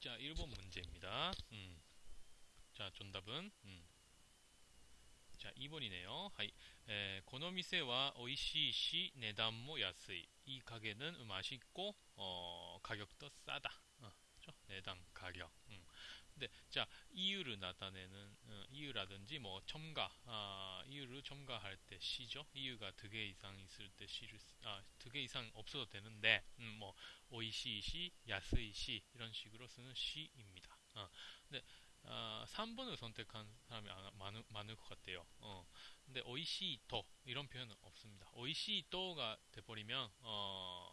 자, 1번 문제입니다. 음. 자, 정답은 음. 자, 2번이네요. 하이. 에, 고노미세와 오이시시 내담모 야스이. 이 가게는 맛있고 어, 가격도 싸다. 어, 그렇죠? 내당 가격. 음. 근데 자 이유를 나타내는 어, 이유라든지 뭐 첨가 아, 이유를 첨가할 때 시죠. 이유가 두 개 이상 있을 때 시를 아두 개 이상 없어도 되는데 음, 뭐 오이시 시 야스이 시 이런 식으로 쓰는 시입니다. 어, 근데 아, 3번을 선택한 사람이 많을, 많을 것 같아요. 어, 근데 오이시토 이런 표현은 없습니다. 오이시토가 돼버리면 어,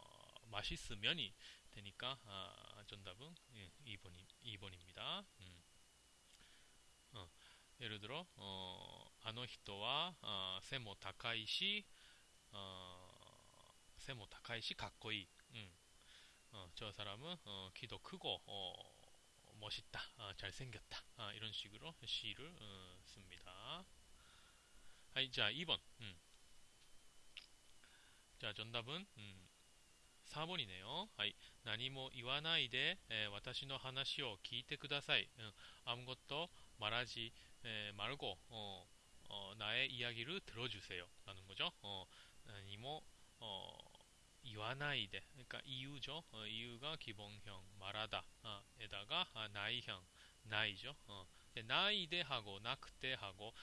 맛있으면이 되니까 아, 정답은 예, 2번이, 2번입니다. 음. 어, 예를 들어 어, 아노 히토와 어, 세모 다카이시 어, 세모 다카이시 가꼬이 음. 어, 저 사람은 어, 키도 크고 어, 멋있다, 아, 잘생겼다 아, 이런 식으로 시를 어, 씁니다. 아, 자 2번 음. 자 정답은 음, 4번이네요. はい。何も言わないで、えー、私の話を聞いてください。うん、아무것도말하지에말고어어나의이야기를들어주세요라는거죠어何も어言わないで그러니까이유죠어이유가 기본형말하다아에다가아나이형나이죠어나이대하고나그때하고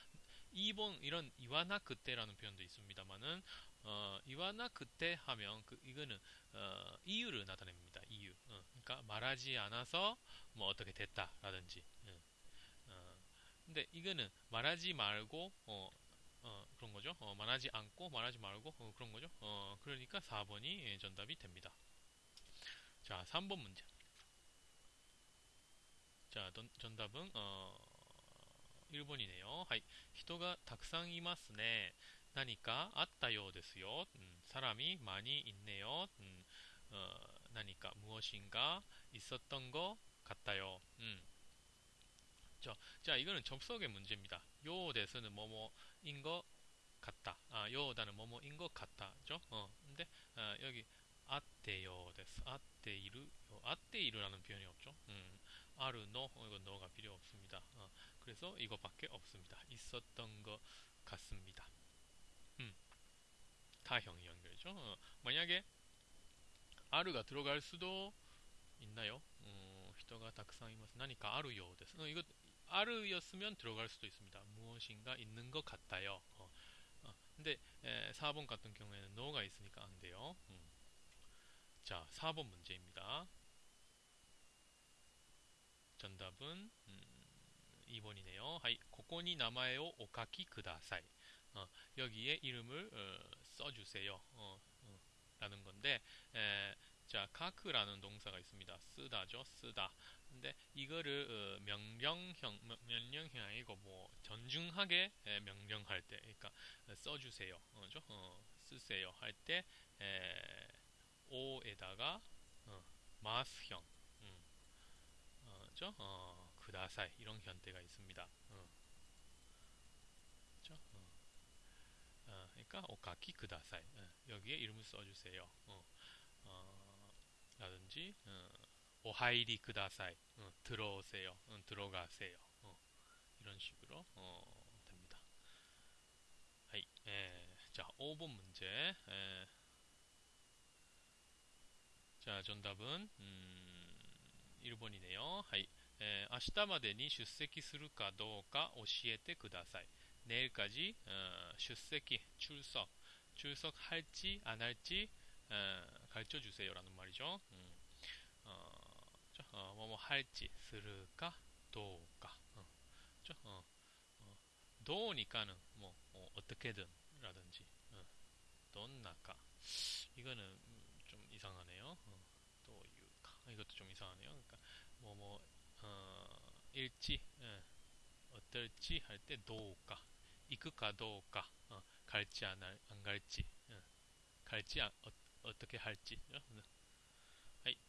2번 이런 이와나 그때라는 표현도 있습니다만은 어, 이와나 그때 하면 그 이거는 어, 이유를 나타냅니다. 이유. 어, 그러니까 말하지 않아서 뭐 어떻게 됐다라든지. 예. 어, 근데 이거는 말하지 말고 어, 어, 그런 거죠. 어, 말하지 않고 말하지 말고 어, 그런 거죠. 어, 그러니까 4번이 예, 정답이 됩니다. 자, 3번 문제. 자, 던, 정답은 어, 1번이네요. はい。人がたくさんいますね。 何かあったようですよ。さらに많이 있네요。何か무엇인가 있었던 것 같아요。저,자,이거는 접속의 문제입니다.요 대서는 뭐뭐인 것 같다.아,요다는 뭐뭐인 것 같다.죠?어,근데,아,여기,아때요です.아때이르,아때이르라는 표현이 없죠.음,아르노,이건노가필요 없습니다.어,그래서 이거밖에 없습니다.있었던 것 같습니다. 음, 타형 연결이죠. 어, 만약에 아르가 들어갈 수도 있나요? 어, 히토가 탁상います. 나니까 아르요. 어, 이거 아르였으면 들어갈 수도 있습니다. 무엇인가 있는 것 같아요. 어, 어, 근데 에, 4번 같은 경우에는 노가 있으니까 안 돼요. 음. 자, 4번 문제입니다. 정답은 음, 2번이네요. 하이, ここに名前をお書きください. 어, 여기에 이름을 어, 써주세요. 어, 어, 라는 건데 에, 자, 카크라는 동사가 있습니다. 쓰다죠, 쓰다. 근데 이거를 어, 명령형, 명령형 아니고 뭐 전중하게 에, 명령할 때, 그러니까 써주세요? 어, 쓰세요 할때 오에다가 어, 마스형, 음, 어죠? 어, 그다사이 이런 현대가 있습니다. 어. 그죠? 어. 어, 그러니까 오카키 그다사이 어, 여기에 이름을 써주세요. 어, 어, 라든지 어, 오하이리 그다사이 어, 들어오세요. 어, 들어가세요. 어, 이런 식으로 어, 됩니다. 하이, 에, 자 5번 문제 에, 자 정답은 음, 1번이네요. 하이, 明日までに出席するかどうか教えてください。 내일까지 어, 출석이 출석. 출석할지 안 할지 어, 가르쳐 주세요라는 말이죠. 음, 어, 어, 뭐뭐 할지. 쓰르까 도까 어, 어, 어, 도니까는 뭐 어, 떻게든라든지 어, 돈나까 이거는 좀 이상하네요. 어, 도유까 이것도 좀 이상하네요. 그러니까 뭐뭐 어, 일지 예, 어떨지 할 때 도까 行くかどうか、 어, 갈지 안, 안 갈지, 어, 갈지 안, 어, 떻게 할지. 어? 네.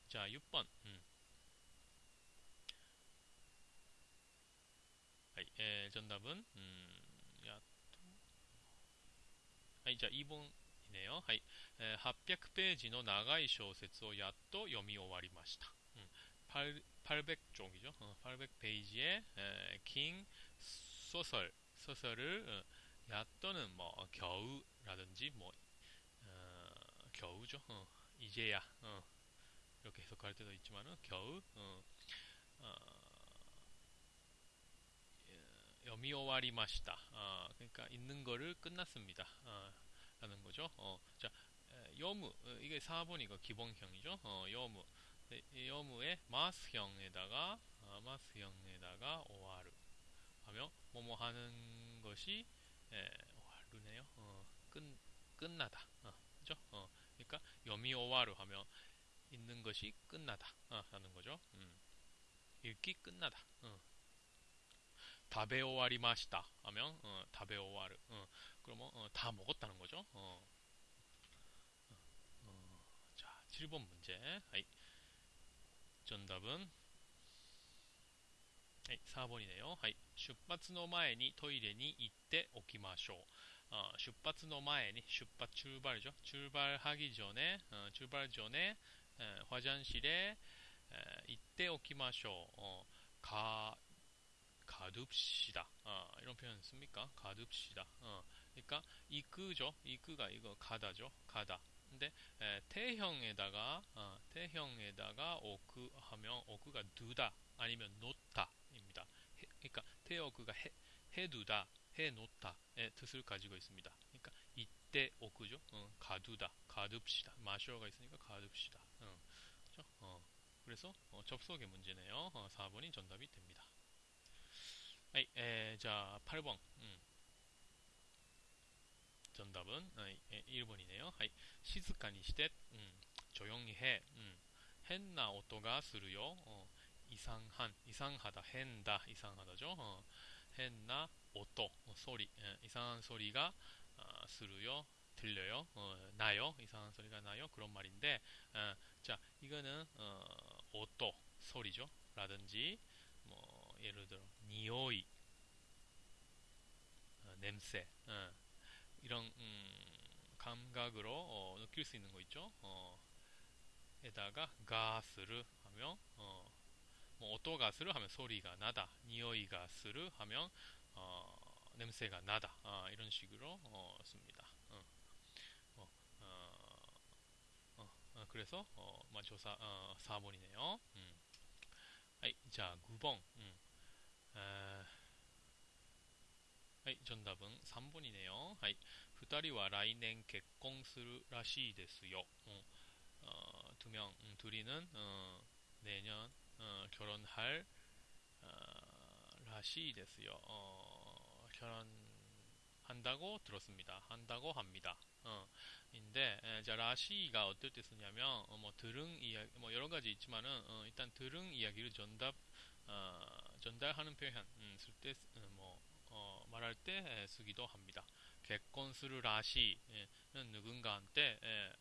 자, 6번. 음. 에, 정답은 음, 야, 또. 자, 2번이네요. 800페이지の長い小説をやっと読み終わりました。 음, 8, 800쪽이죠. 어, 800페이지의 긴 소설, 소설을 어, 야 또는 뭐 겨우라든지 뭐 어, 겨우죠. 어, 이제야 어, 이렇게 해석할 때도 있지만은 겨우 어, 어, 여미오와리 마시다. 어, 그러니까 있는 거를 끝났습니다. 어, 라는 거죠. 어, 자, 여무 어, 이게 4번 이거 기본형이죠. 어, 여무 여무의 마스형에다가 어, 마스형에다가 하며 뭐뭐 하는 것이 에, 오하르네요. 어, 끝 끝나다. 어, 그죠? 어, 그러니까 여미 오하르 하며 있는 것이 끝나다. 어, 라는 거죠. 음. 읽기 끝나다. 어. 다베 오와리 마시다 하면 어, 다베 오와르. 어, 그러면 어, 다 먹었다는 거죠. 어. 어, 자, 7번 문제. 하이. 정답은 はい、サーボニだよ。はい、出発の前にトイレに行っておきましょう。あ出発の前に、出発、チューバルジョ、チューバルハギジョね、うん、チューバルジョね、うん、ファジャン、えー、行っておきましょう。うん、か、カドゥプシだ。あ、いろんな表現すみか？カドゥプシだ。うん。か、行くじょ、行くが行く、かだじょ、かだ。で、テヒョンエダが、ん、テヒョンエダが置く、はみょん、置くがドゥだ。あにめ乗った。 그러니까 태어크가 해, 해두다, 해놓다의 뜻을 가지고 있습니다. 그러니까 이때 오크죠. 어, 가두다, 가둡시다. 마쇼가 있으니까 가둡시다. 어, 그렇죠? 어, 그래서 어, 접속의 문제네요. 4번이 어, 정답이 됩니다. 에이, 에, 자, 8번. 음. 정답은 어, 1번이네요. 静かにして 음, 조용히 해. 음, 했나 오토가 쓰르요. 어, 이상한, 이상하다, 変だ, 이상하다죠. 어, 했나 오토, 어, 소리, 예, 이상한 소리가 어, するよ. 들려요, 어, 나요, 이상한 소리가 나요, 그런 말인데, 어, 자, 이거는, 어, 오토, 소리죠, 라든지, 뭐, 예를 들어, におい, 어, 냄새, 어, 이런, 음, 감각으로, 어, 느낄 수 있는 거 있죠, 어, 에다가, がする 하면, 어, 뭐, 오토가스를 하면 소리가 나다, 니오이가 스를 하면, 어, 냄새가 나다, 아, 이런 식으로, 어, 씁니다. 그래서 어, 만조사 어, 4번이네요. 음. 아이, 자, 9번. 음. 아, 아이, 정답은 3번이네요. 아이, 2人は来年 結婚するらしいですよ. 어, 어, 두 명, 음, 둘이는 어, 내년 어, 결혼할 어, 라시 됐어요. 어, 결혼한다고 들었습니다. 한다고 합니다. 어, 인데 에, 자 라시가 어떨 때 쓰냐면 어, 뭐 들은 이야기 뭐 여러 가지 있지만은 어, 일단 들은 이야기를 전답 어, 전달하는 표현 음, 쓸때뭐 음, 어, 말할 때 에, 쓰기도 합니다. 개건스르 라시는 누군가한테 에,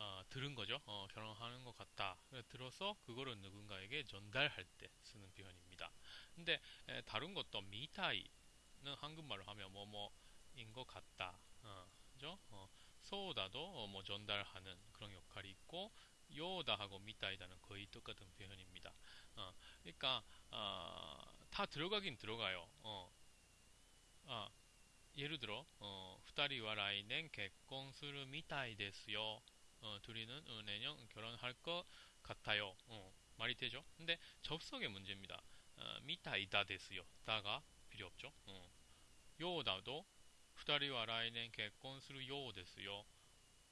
어, 들은 거죠. 어, 결혼하는 것 같다. 들어서 그거를 누군가에게 전달할 때 쓰는 표현입니다. 근데 에, 다른 것도 미타이는 한국말로 하면 뭐뭐인 것 같다. 어, 그죠? 어, 소다도 어, 뭐 전달하는 그런 역할이 있고 요다하고 미타이다는 거의 똑같은 표현입니다. 어, 그러니까 어, 다 들어가긴 들어가요. 어, 아, 예를 들어 어, 2人は来年 결혼する 미타이ですよ. 어, 둘이는 어, 내년 결혼할 것 같아요. 어, 말이 되죠? 근데 접속의 문제입니다. 어, 미타이다 ですよ. 다가 필요 없죠. 어, 요다도 2人は来年結婚するようですよ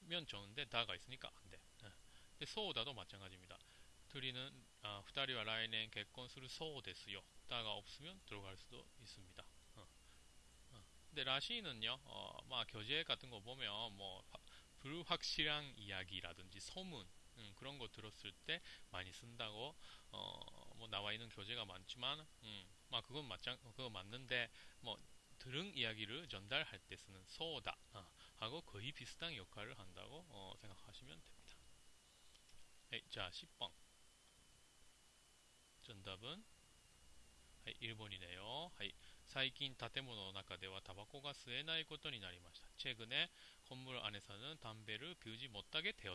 면 좋은데 다가 있으니까 안 돼. 네. 소다도 마찬가지입니다. 둘이는 아, 2人は来年結婚するそうですよ. 다가 없으면 들어갈 수도 있습니다. 어. 어. 근데 라시는요, 어, 막 교재 같은 거 보면 뭐 불확실한 이야기라든지 소문 음, 그런 거 들었을 때 많이 쓴다고 어, 뭐 나와 있는 교재가 많지만 음, 막 그건 맞장 그거 맞는데 뭐 들은 이야기를 전달할 때 쓰는 소다 어, 하고 거의 비슷한 역할을 한다고 어, 생각하시면 됩니다. 에이, 자, 10번. 정답은 1번이네요. 最近建物の中ではタバコが吸えないことになりました. 최근에 건물 안에서는 담배를 피우지 못하게 되었습니다.